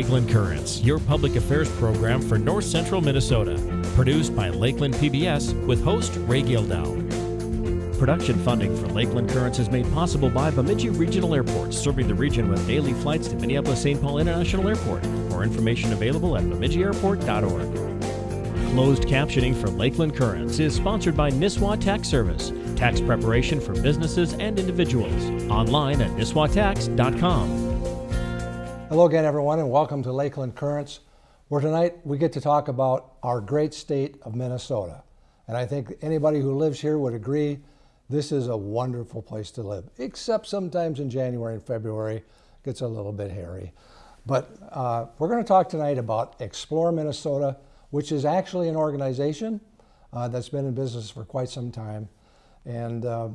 Lakeland Currents, your public affairs program for North Central Minnesota. Produced by Lakeland PBS with host Ray Gildow. Production funding for Lakeland Currents is made possible by Bemidji Regional Airport, serving the region with daily flights to Minneapolis-St. Paul International Airport. More information available at bemidjiairport.org. Closed captioning for Lakeland Currents is sponsored by Nisswa Tax Service, tax preparation for businesses and individuals. Online at nisswatax.com. Hello again, everyone, and welcome to Lakeland Currents, where tonight we get to talk about our great state of Minnesota. And I think anybody who lives here would agree this is a wonderful place to live, except sometimes in January and February it gets a little bit hairy. But uh, we're going to talk tonight about Explore Minnesota, which is actually an organization uh, that's been in business for quite some time. And uh,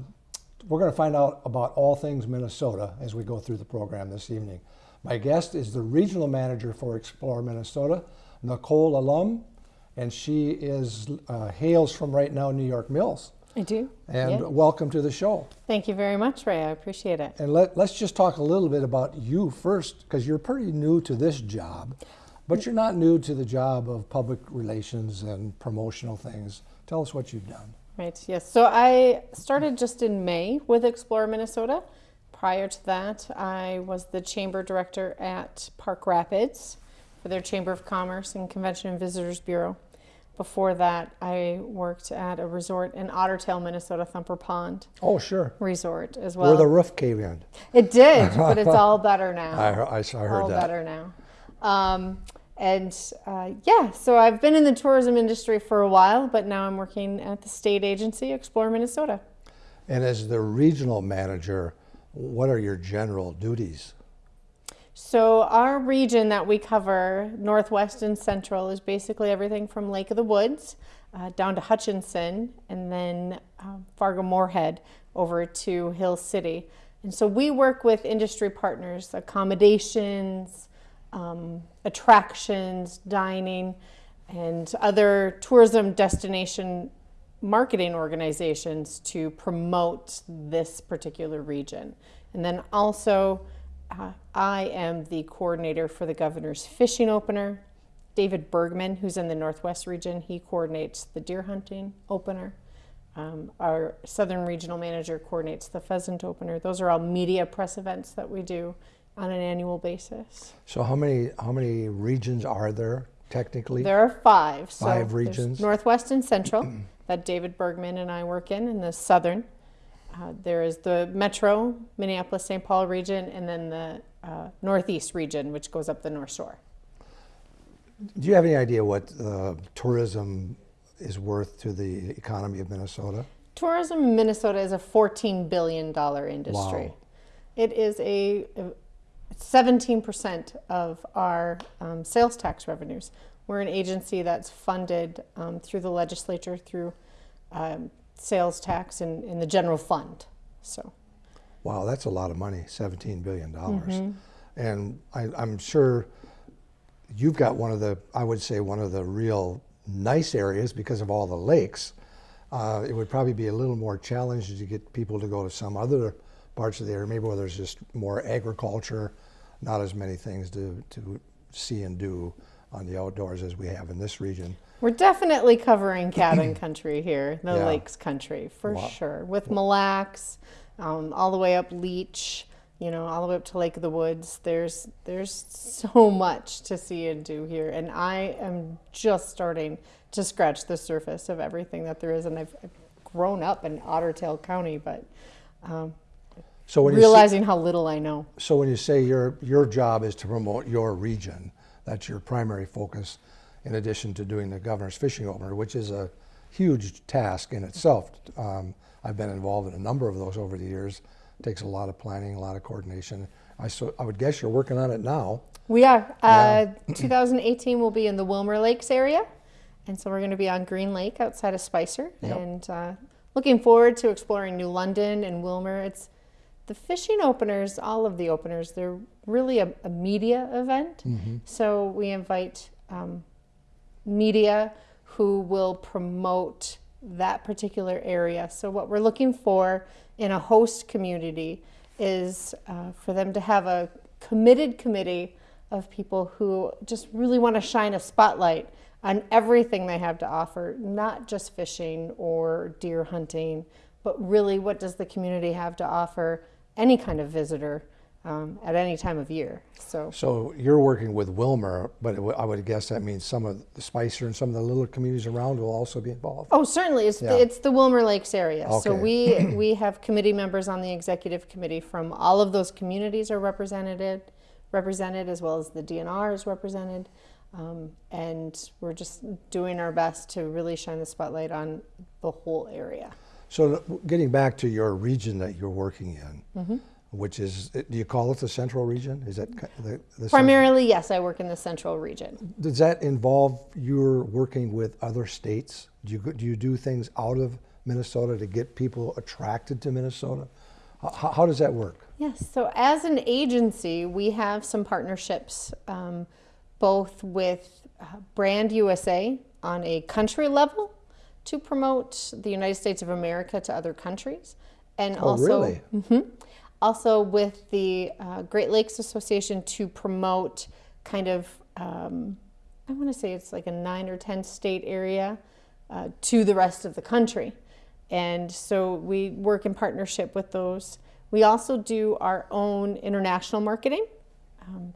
we're going to find out about all things Minnesota as we go through the program this evening. My guest is the regional manager for Explore Minnesota, Nicole Alum, and she is uh, hails from right now New York Mills. I do. And yeah. welcome to the show. Thank you very much, Ray. I appreciate it. And let, let's just talk a little bit about you first, because you're pretty new to this job, but you're not new to the job of public relations and promotional things. Tell us what you've done. Right, yes. So I started just in May with Explore Minnesota. Prior to that, I was the chamber director at Park Rapids for their Chamber of Commerce and Convention and Visitors Bureau. Before that, I worked at a resort in Ottertail, Minnesota, Thumper Pond Oh, sure. Resort as well. Where the roof caved in. It did, but it's all better now. I, I, I heard all that. better now. Um, and uh, yeah, so I've been in the tourism industry for a while, but now I'm working at the state agency, Explore Minnesota. And as the regional manager, what are your general duties? So our region that we cover, Northwest and Central, is basically everything from Lake of the Woods uh, down to Hutchinson, and then uh, Fargo Moorhead over to Hill City. And so we work with industry partners, accommodations, um, attractions, dining, and other tourism destination marketing organizations to promote this particular region. And then also, uh, I am the coordinator for the governor's fishing opener. David Bergman, who's in the Northwest region, he coordinates the deer hunting opener. Um, our Southern Regional Manager coordinates the pheasant opener. Those are all media press events that we do on an annual basis. So how many how many regions are there technically? There are five. So Five regions. Northwest and Central that David Bergman and I work in, in the Southern. Uh, there is the Metro, Minneapolis, St. Paul region, and then the uh, Northeast region, which goes up the North Shore. Do you have any idea what uh, tourism is worth to the economy of Minnesota? Tourism in Minnesota is a $14 billion industry. Wow. It is a, a 17% of our um, sales tax revenues. We're an agency that's funded um, through the legislature through um, sales tax and in the general fund. So, Wow, that's a lot of money, $17 billion. And I, I'm sure you've got one of the, I would say, one of the real nice areas because of all the lakes. Uh, it would probably be a little more challenging to get people to go to some other parts of the area, maybe where there's just more agriculture, not as many things to, to see and do on the outdoors as we have in this region. we're definitely covering cabin country here, the Yeah. lakes country for Wow. sure, with Mille Lacs, um, all the way up Leech. You know, all the way up to Lake of the Woods. There's there's so much to see and do here, and I am just starting to scratch the surface of everything that there is. And I've, I've grown up in Ottertail County, but um, So when you see- realizing how little I know. So when you say your your job is to promote your region, that's your primary focus, in addition to doing the governor's fishing opener, which is a huge task in itself. Um, I've been involved in a number of those over the years. It takes a lot of planning, a lot of coordination. I so I would guess you're working on it now. We are. Uh, 2018 will be in the Willmar Lakes area, and so we're going to be on Green Lake outside of Spicer, Yep. and uh, looking forward to exploring New London and Willmar. It's the fishing openers, all of the openers. They're really a, a media event, so we invite um, media who will promote that particular area. So what we're looking for in a host community is uh, for them to have a committed committee of people who just really want to shine a spotlight on everything they have to offer, not just fishing or deer hunting, but really what does the community have to offer any kind of visitor um, at any time of year. So, So you're working with Willmar, but I would guess that means some of the Spicer and some of the little communities around will also be involved. oh, certainly, it's Yeah. the, it's the Willmar Lakes area. So we we have committee members on the executive committee from all of those communities are represented, represented as well as the DNR is represented. Um, and we're just doing our best to really shine the spotlight on the whole area. So getting back to your region that you're working in, Mm-hmm. Which is, do you call it the central region? Is that the, the Primarily, yes, I work in the central region. Does that involve you're working with other states? Do you, do you do things out of Minnesota to get people attracted to Minnesota? How, how does that work? Yes, so as an agency, we have some partnerships um, both with uh, Brand USA on a country level to promote the United States of America to other countries, and Oh, also really? Mhm. Also with the uh, Great Lakes Association to promote kind of um, I want to say it's like a nine or ten state area uh, to the rest of the country, and so we work in partnership with those. We also do our own international marketing. Um,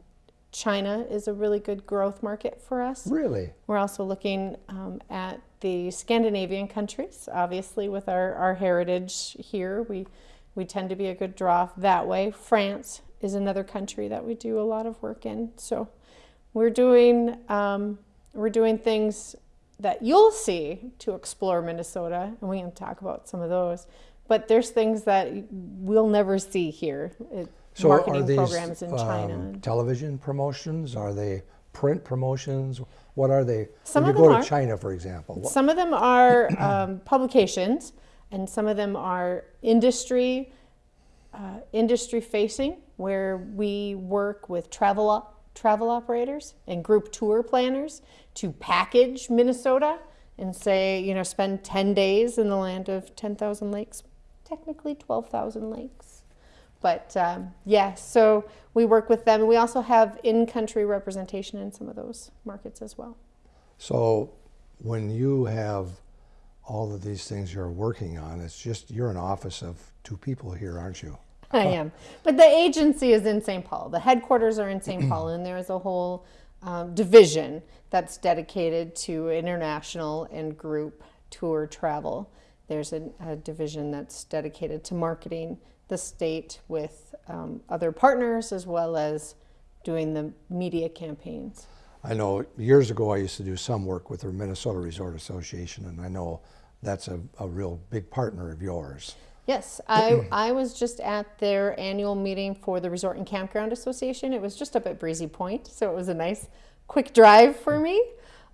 China is a really good growth market for us. Really? We're also looking um, at the Scandinavian countries, obviously, with our, our heritage here. We, we tend to be a good draw that way. France is another country that we do a lot of work in. So we're doing, um, we're doing things that you'll see to explore Minnesota, and we can talk about some of those. But there's things that we'll never see here. It, So marketing are these programs in China. um, television promotions? Are they print promotions? What are they? Some when of you go them to. China, for example. Some of them are um, publications, and some of them are industry uh, industry facing, where we work with travel travel operators and group tour planners to package Minnesota and say, you know, spend 10 days in the land of 10,000 lakes, technically 12,000 lakes. But um, yeah, so we work with them. We also have in country representation in some of those markets as well. So when you have all of these things you're working on, it's just you're an office of two people here, aren't you? I am. But the agency is in St. Paul. The headquarters are in St. Paul, and there is a whole um, division that's dedicated to international and group tour travel. There's a, a division that's dedicated to marketing the state with um, other partners as well as doing the media campaigns. I know years ago I used to do some work with the Minnesota Resort Association, and I know that's a, a real big partner of yours. Yes, I, I was just at their annual meeting for the Resort and Campground Association. It was just up at Breezy Point, so it was a nice, quick drive for me,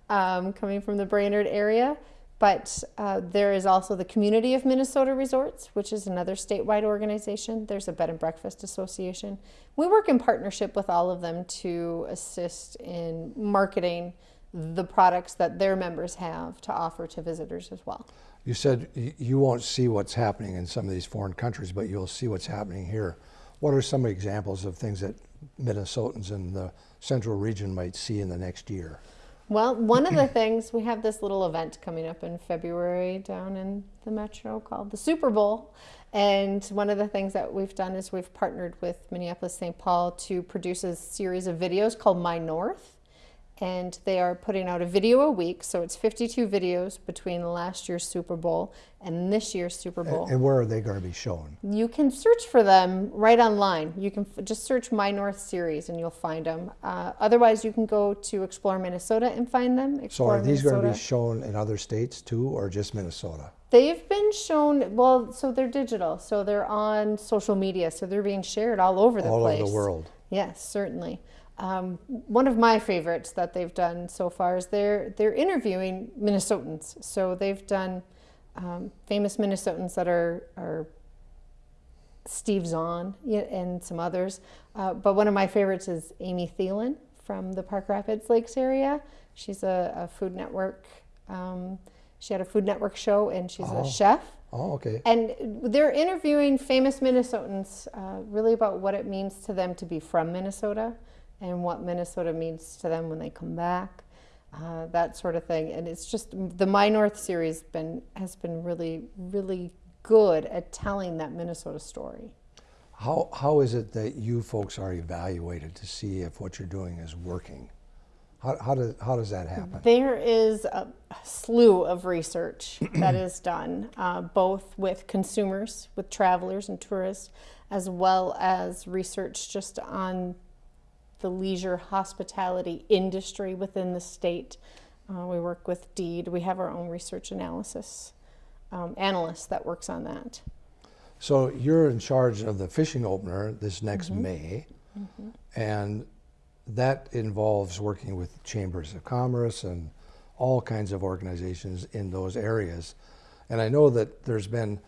um, coming from the Brainerd area. But uh, there is also the Community of Minnesota Resorts, which is another statewide organization. There's a Bed and Breakfast Association. We work in partnership with all of them to assist in marketing the products that their members have to offer to visitors as well. You said you won't see what's happening in some of these foreign countries, but you'll see what's happening here. What are some examples of things that Minnesotans in the central region might see in the next year? Well, one of the things we have this little event coming up in February down in the metro called the Super Bowl. And one of the things that we've done is we've partnered with Minneapolis St. Paul to produce a series of videos called My North. And they are putting out a video a week. So it's 52 videos between last year's Super Bowl and this year's Super Bowl. And where are they going to be shown? You can search for them right online. You can f- just search My North Series and you'll find them. Uh, otherwise, you can go to Explore Minnesota and find them. So are these going to be shown in other states too, or just Minnesota? They've been shown, well, so they're digital. So they're on social media. So they're being shared all over the All place. over the world. Yes, certainly. Um, one of my favorites that they've done so far is they're they're interviewing Minnesotans. So they've done um, famous Minnesotans that are are Steve Zahn and some others. Uh, but one of my favorites is Amy Thielen from the Park Rapids Lakes area. She's a, a Food Network. Um, she had a Food Network show, and she's Oh. a chef. Oh, okay. And they're interviewing famous Minnesotans uh, really about what it means to them to be from Minnesota, and what Minnesota means to them when they come back, uh, that sort of thing. And it's just the My North series been has been really really good at telling that Minnesota story. How, how is it that you folks are evaluated to see if what you're doing is working? How, how, does, how does that happen? There is a slew of research that is done, uh, both with consumers, with travelers and tourists, as well as research just on the leisure hospitality industry within the state. Uh, we work with DEED. We have our own research analysis um, analyst that works on that. So you're in charge of the fishing opener this next May, and that involves working with chambers of commerce and all kinds of organizations in those areas. And I know that there's been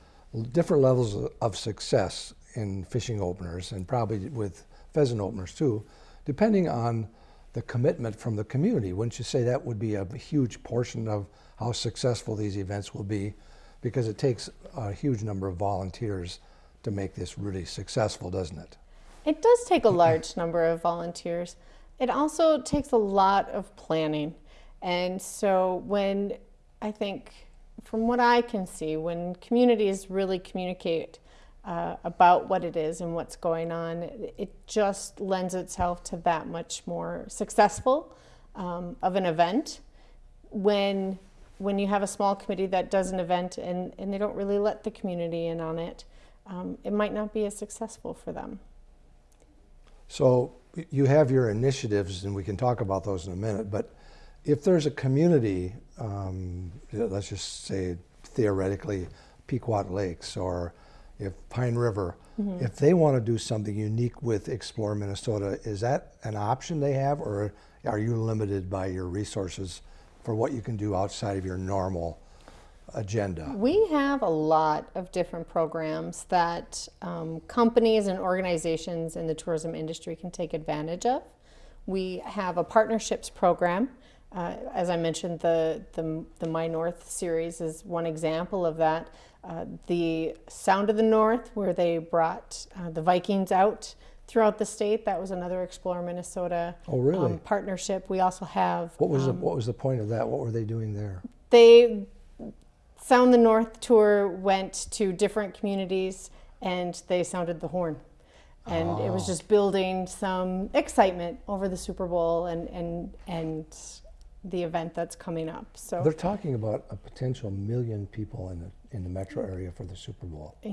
different levels of- of success in fishing openers and probably with pheasant openers too, depending on the commitment from the community. Wouldn't you say that would be a huge portion of how successful these events will be? Because it takes a huge number of volunteers to make this really successful, doesn't it? It does take a large number of volunteers. It also takes a lot of planning. And so, when I think, from what I can see, when communities really communicate uh, about what it is and what's going on, it, just lends itself to that much more successful um, of an event. When when you have a small committee that does an event and, and they don't really let the community in on it, um, it might not be as successful for them. So you have your initiatives, and we can talk about those in a minute. But if there's a community, um, let's just say theoretically, Pequot Lakes or if Pine River, if they want to do something unique with Explore Minnesota, is that an option they have, or are you limited by your resources for what you can do outside of your normal agenda? We have a lot of different programs that um, companies and organizations in the tourism industry can take advantage of. We have a partnerships program. Uh, as I mentioned, the, the, the My North series is one example of that. Uh, the Sound of the North, where they brought uh, the Vikings out throughout the state, that was another Explore Minnesota Oh, really? um, partnership. We also have What was the, what was the point of that? What were they doing there? they Sound the North tour went to different communities and they sounded the horn. And it was just building some excitement over the Super Bowl and, and, and the event that's coming up. So They're talking about a potential million people in the in the metro area for the Super Bowl. yeah,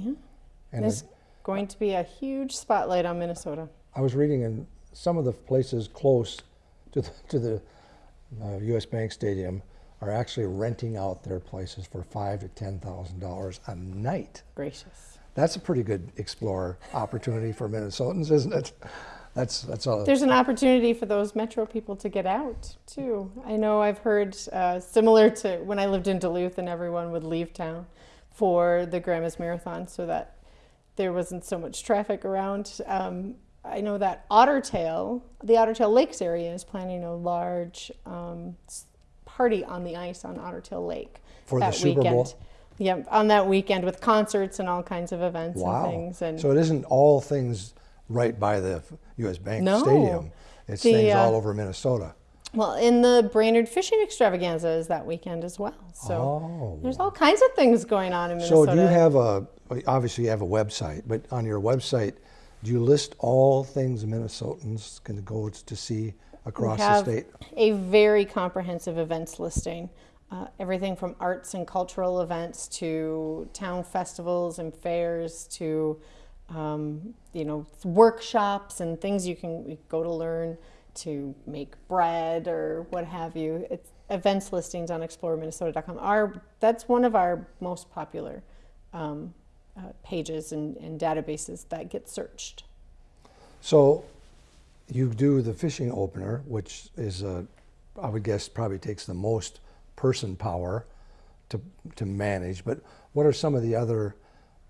And there's it- going to be a huge spotlight on Minnesota. I was reading in some of the places close to the, to the uh, U.S. Bank Stadium are actually renting out their places for five to ten thousand dollars a night. Gracious. That's a pretty good explore opportunity for Minnesotans, isn't it? That's that's all. There's an opportunity for those metro people to get out too. I know I've heard uh, similar to when I lived in Duluth and everyone would leave town for the Grandma's Marathon so that there wasn't so much traffic around. Um, I know that Ottertail, the Ottertail Lakes area, is planning a large um, party on the ice on Ottertail Lake For the that Super weekend. Bowl? Yeah, on that weekend with concerts and all kinds of events wow. and things. And so it isn't all things right by the U.S. Bank No. Stadium. It's The, things uh, all over Minnesota. Well, in the Brainerd Fishing Extravaganza is that weekend as well. So Oh. there's all kinds of things going on in Minnesota. So do you have a, obviously you have a website, but on your website, do you list all things Minnesotans can go to see across we the have state? a very comprehensive events listing. Uh, everything from arts and cultural events to town festivals and fairs to um, you know workshops and things you can go to learn to make bread or what have you. It's events listings on exploreminnesota.com. are, that's one of our most popular um, uh, pages and, and databases that get searched. So you do the fishing opener, which is a, I would guess probably takes the most person power to, to manage, but what are some of the other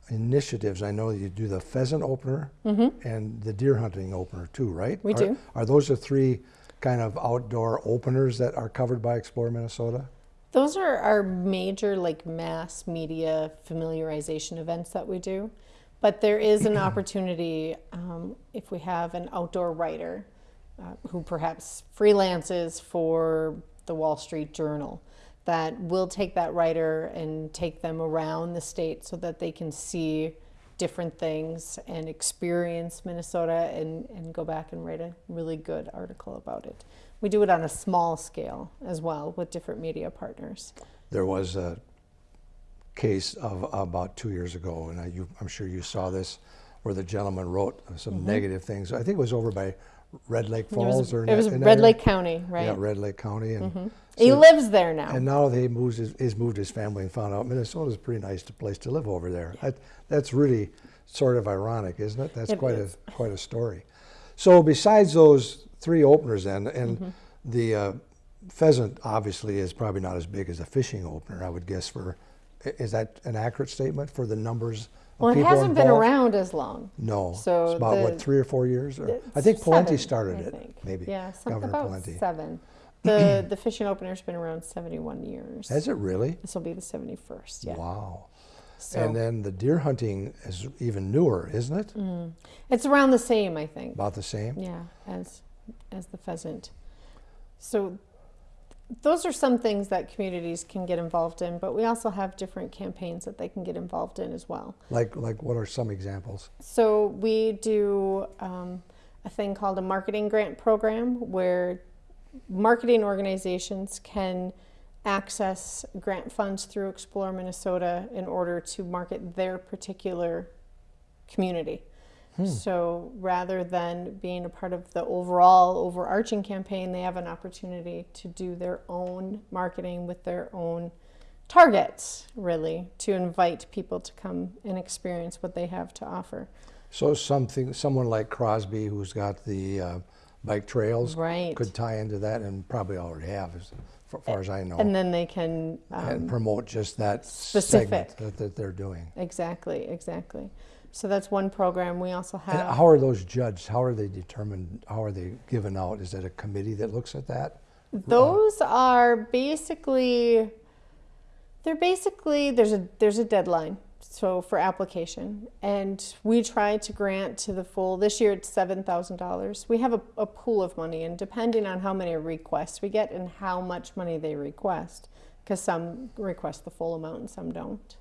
initiatives? I know you do the pheasant opener and the deer hunting opener too, right? We Are- do. Are those the three kind of outdoor openers that are covered by Explore Minnesota? Those are our major like mass media familiarization events that we do. But there is an opportunity um, if we have an outdoor writer uh, who perhaps freelances for the Wall Street Journal that will take that writer and take them around the state so that they can see different things and experience Minnesota and, and go back and write a really good article about it. We do it on a small scale as well with different media partners. There was a case of about two years ago, and I, you, I'm sure you saw this, where the gentleman wrote some mm-hmm. negative things. I think it was over by Red Lake Falls or in it was Red area. Lake County, right? Yeah, Red Lake County, and he so- lives there now. And now they moves his, he's moved his family and found out Minnesota's a pretty nice place to live over there. That, that's really sort of ironic, isn't it? That's It quite is. a quite a story. So besides those three openers, then, and Mm-hmm. the uh, pheasant obviously is probably not as big as a fishing opener. I would guess for is that an accurate statement for the numbers? Well, it hasn't been around as long. No, So it's about what three or four years. Or, I think Pawlenty seven, started I it, think. maybe. Yeah, something Governor about Pawlenty. seven. The the fishing opener's been around 71 years. Has it really? This will be the 71st. Yeah. Wow. So And then the deer hunting is even newer, isn't it? Mm. it's around the same, I think. About the same. Yeah, as as the pheasant. So those are some things that communities can get involved in, but we also have different campaigns that they can get involved in as well. Like, like what are some examples? So we do um, a thing called a marketing grant program where marketing organizations can access grant funds through Explore Minnesota in order to market their particular community. So rather than being a part of the overall overarching campaign, they have an opportunity to do their own marketing with their own targets, really, to invite people to come and experience what they have to offer. So something, someone like Crosby, who's got the uh, bike trails, Right. could tie into that, and probably already have, as far, as I know, And then they can um, and promote just that specific. that they're doing. exactly, exactly. So that's one program. We also And have. how are those judged? How are they determined? How are they given out? Is it a committee that looks at that? Uh, those are basically they're basically there's a there's a deadline so for application and we try to grant to the full this year it's $7000 we have a, a pool of money and depending on how many requests we get and how much money they request because some request the full amount and some don't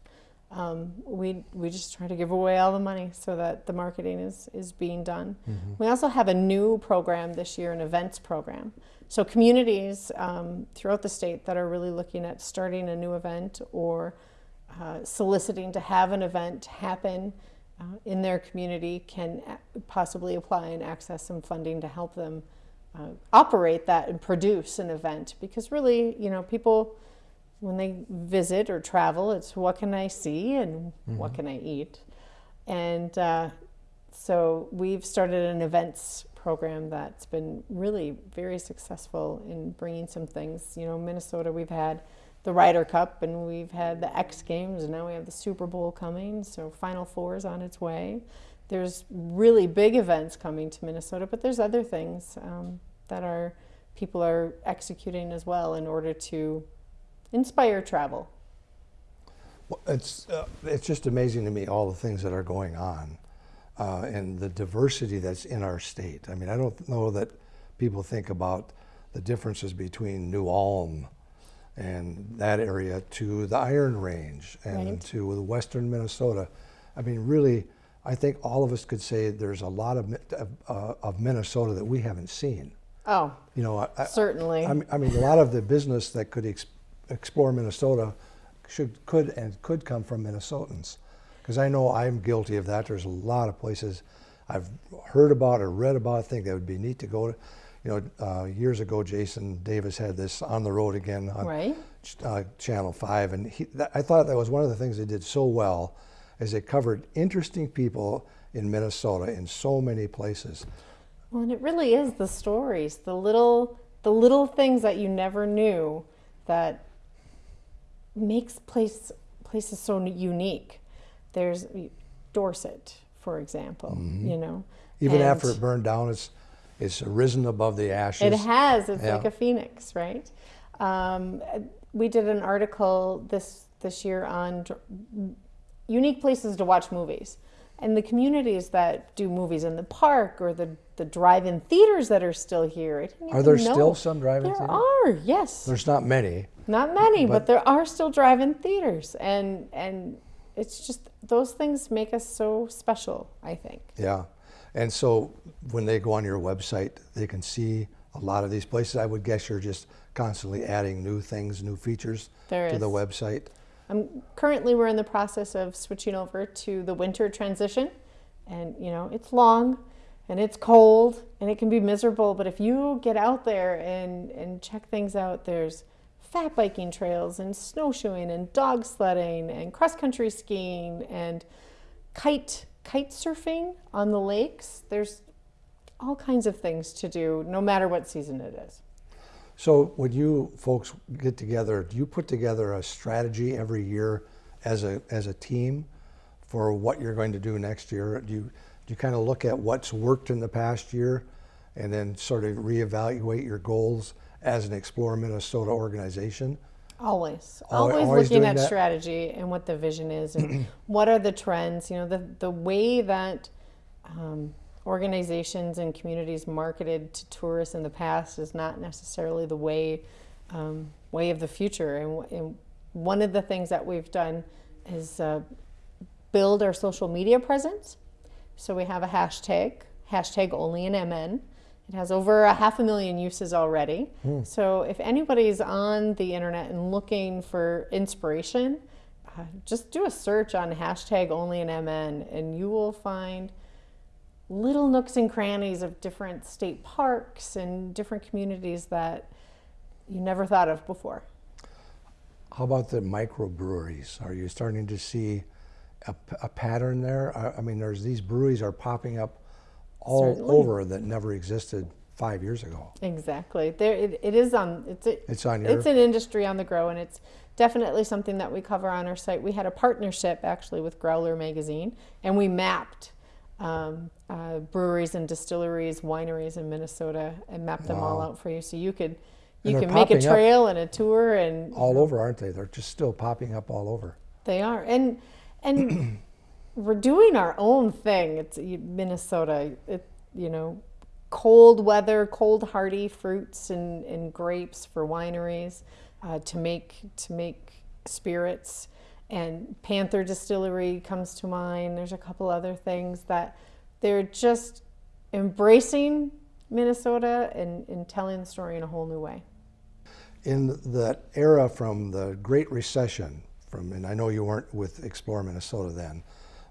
um, we we just try to give away all the money so that the marketing is is being done. We also have a new program this year, an events program. So communities um, throughout the state that are really looking at starting a new event or uh, soliciting to have an event happen uh, in their community can possibly apply and access some funding to help them uh, operate that and produce an event because really you know people when they visit or travel, it's what can I see and what can I eat. And uh, so we've started an events program that's been really very successful in bringing some things. You know, Minnesota, we've had the Ryder Cup and we've had the X Games, and now we have the Super Bowl coming. So Final Four is on its way. There's really big events coming to Minnesota, but there's other things um, that are people are executing as well in order to inspire travel. Well, It's, uh, it's just amazing to me all the things that are going on uh, and the diversity that's in our state. I mean, I don't know that people think about the differences between New Ulm and that area to the Iron Range and Right. to the western Minnesota. I mean, really, I think all of us could say there's a lot of, of, uh, of Minnesota that we haven't seen. Oh, You know, I, certainly. I mean, I mean, a lot of the business that could explore Minnesota should, could, and could come from Minnesotans. Because I know I'm guilty of that. There's a lot of places I've heard about or read about. I think that would be neat to go to. You know, uh, years ago, Jason Davis had this on the road again on Right. ch- uh, Channel Five, and he, that, I thought that was one of the things they did so well, is they covered interesting people in Minnesota in so many places. well, and it really is the stories, the little, the little things that you never knew that makes place places so unique. There's Dorset, for example. You know. Even and after it burned down, it's it's risen above the ashes. It has. It's Yeah. like a phoenix, right? Um, we did an article this this year on unique places to watch movies. And the communities that do movies in the park or the, the drive-in theaters that are still here. Are there know. still some drive-in There theaters? are, yes. There's not many. Not many, but, But- there are still drive-in theaters, and and it's just those things make us so special. I think. Yeah. And so when they go on your website, they can see a lot of these places. I would guess you're just constantly adding new things, new features There to the website. Currently, we're in the process of switching over to the winter transition, and you know it's long, and it's cold, and it can be miserable. But if you get out there and and check things out, there's fat biking trails and snowshoeing and dog sledding and cross country skiing and kite kite surfing on the lakes. There's all kinds of things to do, no matter what season it is. So when you folks get together, do you put together a strategy every year as a as a team for what you're going to do next year? Do you do you kind of look at what's worked in the past year and then sort of reevaluate your goals as an Explore Minnesota organization? Always, always, always looking at that? strategy and what the vision is, and what are the trends. You know, the the way that um, organizations and communities marketed to tourists in the past is not necessarily the way um, way of the future. And, and one of the things that we've done is uh, build our social media presence. So we have a hashtag, hashtag only in MN. It has over a half a million uses already. So if anybody's on the internet and looking for inspiration, uh, just do a search on hashtag only in MN and you will find little nooks and crannies of different state parks and different communities that you never thought of before. How about the microbreweries? Are you starting to see a pattern there? I, I mean, there's these breweries are popping up all Certainly. over that never existed five years ago. Exactly. There, it, it is on. It's a, It's on your. it's an industry on the grow, and it's definitely something that we cover on our site. We had a partnership actually with Growler Magazine, and we mapped um, uh, breweries and distilleries, wineries in Minnesota, and map them all out for you, so you could you can make a trail and a tour, and all over, aren't they? They're just still popping up all over. They are, and and we're doing our own thing. It's Minnesota. It you know, cold weather, cold hardy fruits and, and grapes for wineries uh, to make to make spirits. And Panther Distillery comes to mind. There's a couple other things that they're just embracing Minnesota and, and telling the story in a whole new way. In that era from the Great Recession, from and I know you weren't with Explore Minnesota then,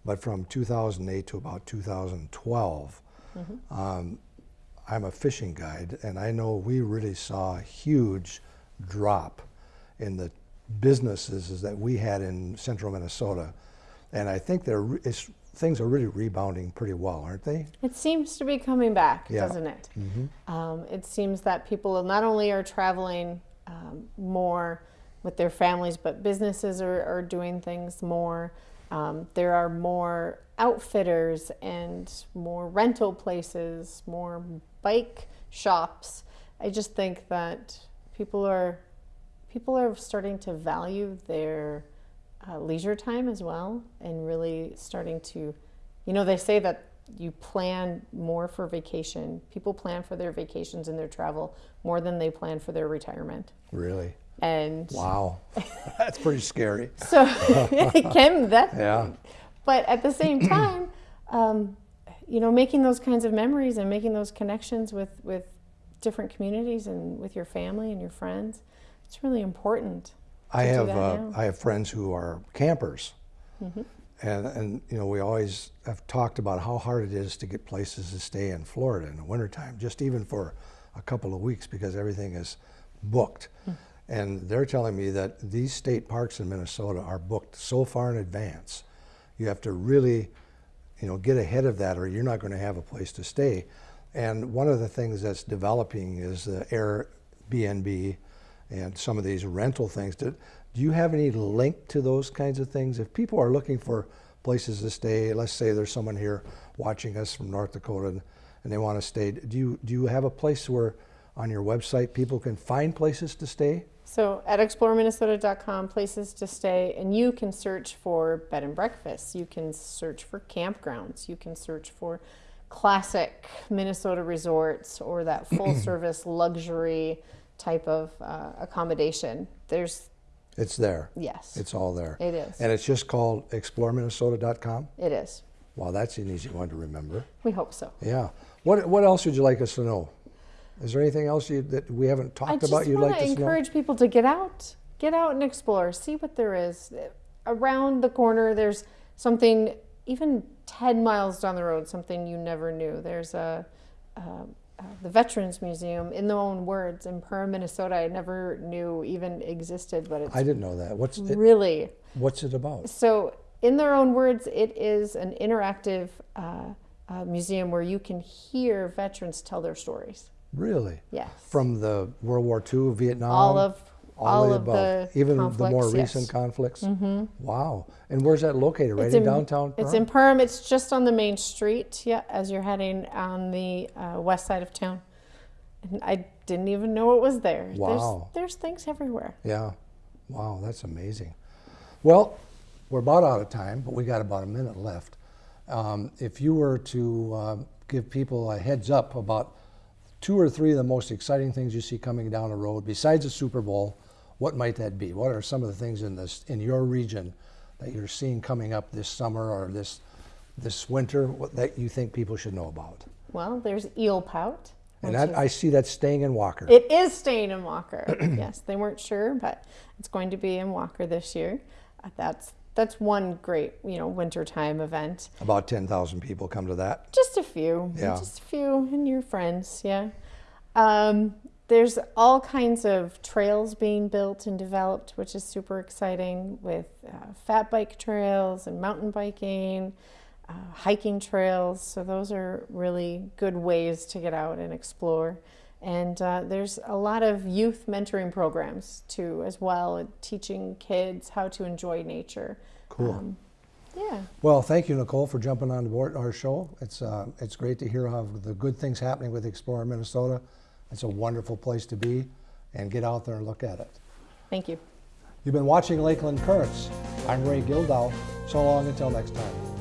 but from 2008 to about 2012, um, I'm a fishing guide, and I know we really saw a huge drop in the businesses that we had in central Minnesota, and I think they're it's, things are really rebounding pretty well, aren't they? It seems to be coming back, Yeah. doesn't it? Um, it seems that people not only are traveling um, more with their families, but businesses are, are doing things more. Um, there are more outfitters and more rental places, more bike shops. I just think that people are people are starting to value their uh, leisure time as well and really starting to you know they say that you plan more for vacation people plan for their vacations and their travel more than they plan for their retirement Really? and Wow, that's pretty scary. so it can that Yeah. but at the same time um, you know making those kinds of memories and making those connections with with different communities and with your family and your friends it's really important I have uh. I have friends who are campers, Mm-hmm. and and you know we always have talked about how hard it is to get places to stay in Florida in the wintertime, just even for a couple of weeks because everything is booked. Hmm. And they're telling me that these state parks in Minnesota are booked so far in advance. You have to really, you know, get ahead of that, or you're not going to have a place to stay. And one of the things that's developing is the Airbnb and some of these rental things. Do, do you have any link to those kinds of things? If people are looking for places to stay, let's say there's someone here watching us from North Dakota and, and they want to stay, do you, do you have a place where on your website people can find places to stay? So at exploreminnesota.com, places to stay, and you can search for bed and breakfasts. You can search for campgrounds. You can search for classic Minnesota resorts or that full service luxury type of uh, accommodation. There's, It's there. yes, It's all there. it is. And it's just called exploreminnesota.com? It is. Wow, that's an easy one to remember. We hope so. Yeah. What, what else would you like us to know? Is there anything else you, that we haven't talked about you'd like to us to know? encourage people to get out, get out and explore, see what there is. Around the corner, there's something, even 10 miles down the road, something you never knew. There's a, uh, uh, the Veterans Museum, in their own words, in Perham, Minnesota. I never knew even existed, but it's I didn't know that. What's it, really what's it about? so, in their own words, it is an interactive uh, uh, museum where you can hear veterans tell their stories. Really? Yes. From the World War II, Vietnam? all of all, the of above, the even the more yes. recent conflicts. Mm-hmm. Wow! And where's that located? Right It's in, in- downtown. It's in Perham. It's just on the main street. Yeah, as you're heading on the uh, west side of town. And I didn't even know it was there. Wow. There's, there's things everywhere. Yeah. Wow, that's amazing. Well, we're about out of time, but we got about a minute left. Um, if you were to um, give people a heads up about two or three of the most exciting things you see coming down the road, besides the Super Bowl, what might that be? What are some of the things in this in your region that you're seeing coming up this summer or this this winter what, that you think people should know about? Well, there's Eelpout. And that, is- I see that staying in Walker. It is staying in Walker. yes, they weren't sure, but it's going to be in Walker this year. Uh, that's that's one great, you know, wintertime event. About 10,000 people come to that. Just a few. Yeah. Just a few and your friends, yeah. Um, there's all kinds of trails being built and developed, which is super exciting with uh, fat bike trails and mountain biking, uh, hiking trails. So, those are really good ways to get out and explore. And uh, there's a lot of youth mentoring programs too, as well, teaching kids how to enjoy nature. Cool. Um, yeah. Well, thank you, Nicole, for jumping on board our show. It's uh, it's great to hear how the good things happening with Explorer Minnesota. It's a wonderful place to be, and get out there and look at it. Thank you. You've been watching Lakeland Currents. I'm Ray Gildow. So long until next time.